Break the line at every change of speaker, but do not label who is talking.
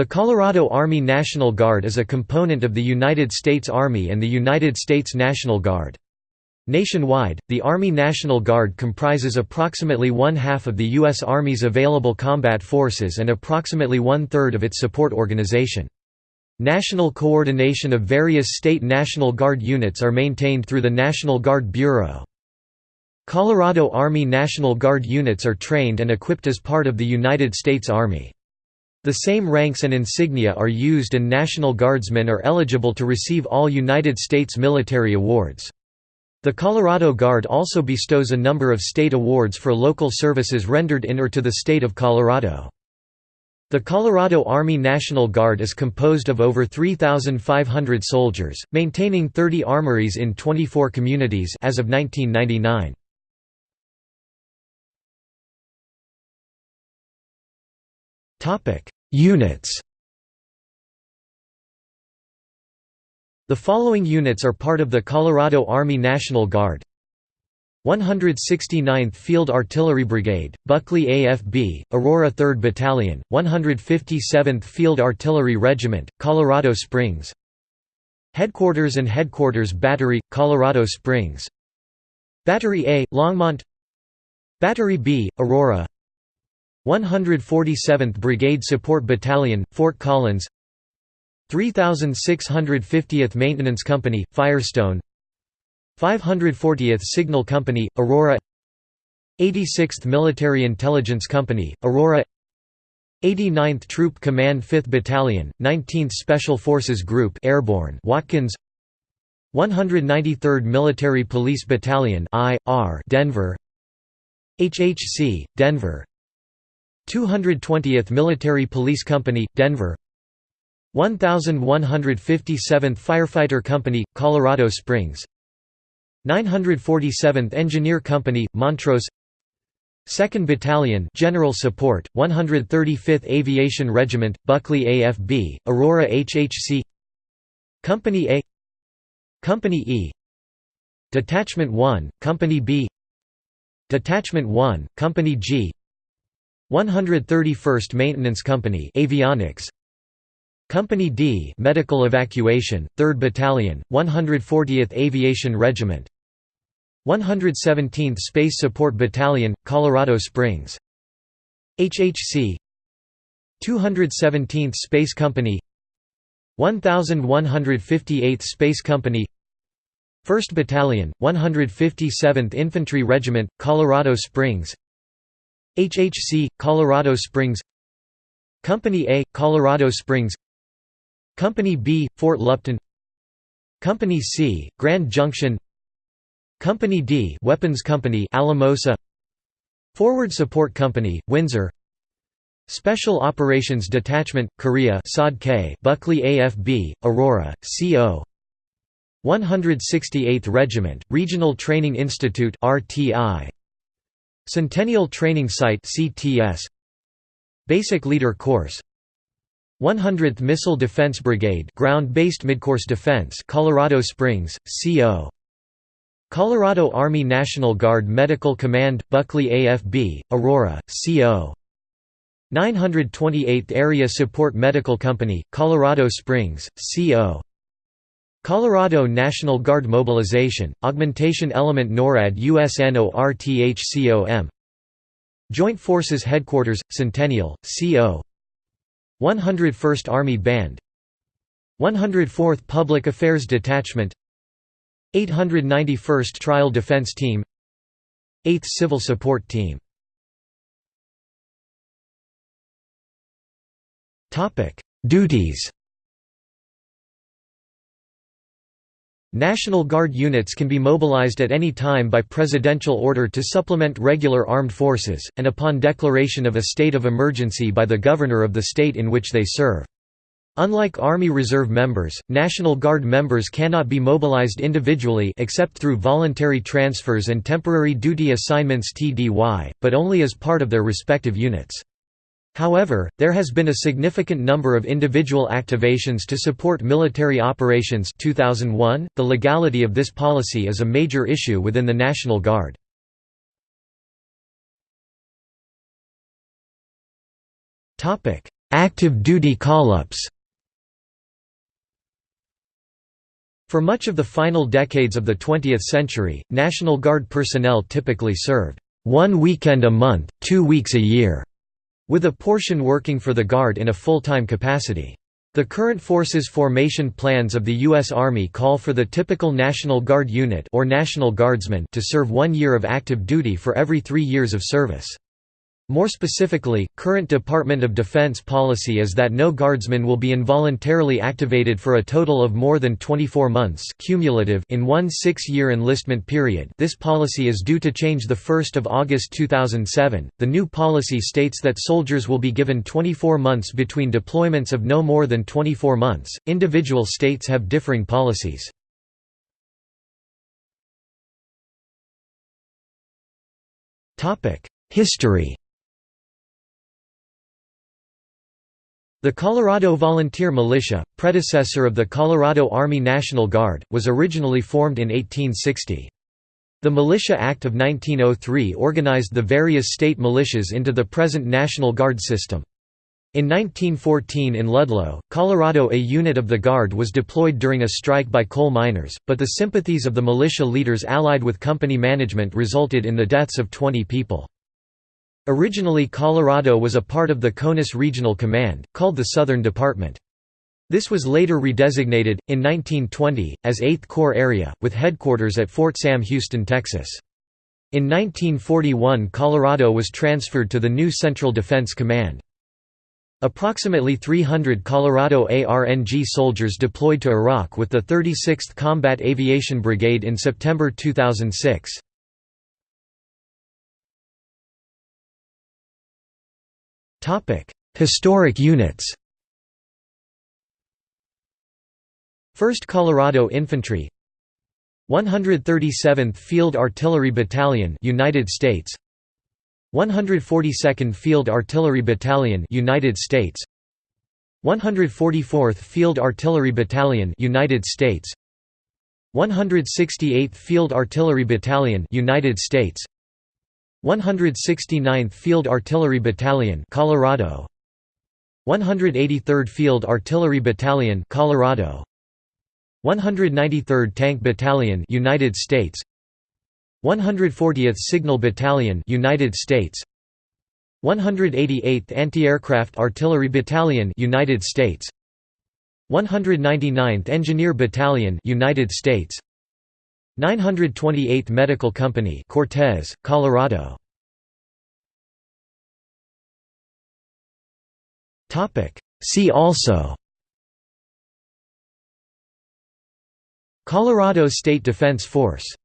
The Colorado Army National Guard is a component of the United States Army and the United States National Guard. Nationwide, the Army National Guard comprises approximately one-half of the U.S. Army's available combat forces and approximately one-third of its support organization. National coordination of various state National Guard units are maintained through the National Guard Bureau. Colorado Army National Guard units are trained and equipped as part of the United States Army. The same ranks and insignia are used and National Guardsmen are eligible to receive all United States military awards. The Colorado Guard also bestows a number of state awards for local services rendered in or to the state of Colorado. The Colorado Army National Guard is composed of over 3,500 soldiers, maintaining 30 armories in 24 communities as of 1999. Units The following units are part of the Colorado Army National Guard. 169th Field Artillery Brigade, Buckley AFB, Aurora 3rd Battalion, 157th Field Artillery Regiment, Colorado Springs. Headquarters and Headquarters Battery, Colorado Springs. Battery A, Longmont. Battery B, Aurora 147th Brigade Support Battalion, Fort Collins. 3650th Maintenance Company, Firestone. 540th Signal Company, Aurora. 86th Military Intelligence Company, Aurora. 89th Troop Command 5th Battalion, 19th Special Forces Group Airborne Watkins. 193rd Military Police Battalion I.R. Denver. HHC, Denver 220th Military Police Company, Denver. 1157th Firefighter Company, Colorado Springs. 947th Engineer Company, Montrose. 2nd Battalion General Support, 135th Aviation Regiment, Buckley AFB, Aurora HHC Company A. Company E. Detachment 1, Company B. Detachment 1, Company G 131st Maintenance Company Avionics. Company D Medical Evacuation 3rd Battalion 140th Aviation Regiment. 117th Space Support Battalion Colorado Springs. HHC 217th Space Company. 1158th Space Company. 1st Battalion 157th Infantry Regiment Colorado Springs HHC, Colorado Springs Company A, Colorado Springs Company B, Fort Lupton Company C, Grand Junction Company D Weapons Company Alamosa Forward Support Company, Windsor Special Operations Detachment, Korea K, Buckley AFB, Aurora, CO 168th Regiment, Regional Training Institute RTI Centennial Training Site CTS Basic Leader Course. 100th Missile Defense Brigade Ground-Based Midcourse Defense Colorado Springs, CO Colorado Army National Guard Medical Command Buckley AFB Aurora CO 928th Area Support Medical Company Colorado Springs CO Colorado National Guard Mobilization, Augmentation Element NORAD USNORTHCOM Joint Forces Headquarters, Centennial, CO 101st Army Band. 104th Public Affairs Detachment. 891st Trial Defense Team. 8th Civil Support Team. Duties National Guard units can be mobilized at any time by presidential order to supplement regular armed forces, and upon declaration of a state of emergency by the governor of the state in which they serve. Unlike Army Reserve members, National Guard members cannot be mobilized individually except through voluntary transfers and temporary duty assignments TDY, but only as part of their respective units. However, there has been a significant number of individual activations to support military operations 2001. .The legality of this policy is a major issue within the National Guard. active duty call-ups For much of the final decades of the 20th century, National Guard personnel typically served one weekend a month, two weeks a year, with a portion working for the Guard in a full-time capacity. The current forces formation plans of the U.S. Army call for the typical National Guard unit or National Guardsman to serve one year of active duty for every three years of service. More specifically, current Department of Defense policy is that no guardsman will be involuntarily activated for a total of more than 24 months cumulative in one six-year enlistment period this policy is due to change 1 August 2007. The new policy states that soldiers will be given 24 months between deployments of no more than 24 months. Individual states have differing policies. History The Colorado Volunteer Militia, predecessor of the Colorado Army National Guard, was originally formed in 1860. The Militia Act of 1903 organized the various state militias into the present National Guard system. In 1914 in Ludlow, Colorado a unit of the Guard was deployed during a strike by coal miners, but the sympathies of the militia leaders allied with company management resulted in the deaths of 20 people. Originally Colorado was a part of the CONUS Regional Command, called the Southern Department. This was later redesignated, in 1920, as 8th Corps Area, with headquarters at Fort Sam Houston, Texas. In 1941 Colorado was transferred to the new Central Defense Command. Approximately 300 Colorado ARNG soldiers deployed to Iraq with the 36th Combat Aviation Brigade in September 2006. Topic: Historic units. 1st Colorado Infantry 137th Field Artillery Battalion United States 142nd Field Artillery Battalion United States 144th Field Artillery Battalion United States 168th Field Artillery Battalion United States 169th Field Artillery Battalion, Colorado. 183rd Field Artillery Battalion, Colorado. 193rd Tank Battalion, United States. 140th Signal Battalion, United States. 188th Anti-Aircraft Artillery Battalion, United States. 199th Engineer Battalion, United States. 928th Medical Company Cortez, Colorado. Topic. See also. Colorado State Defense Force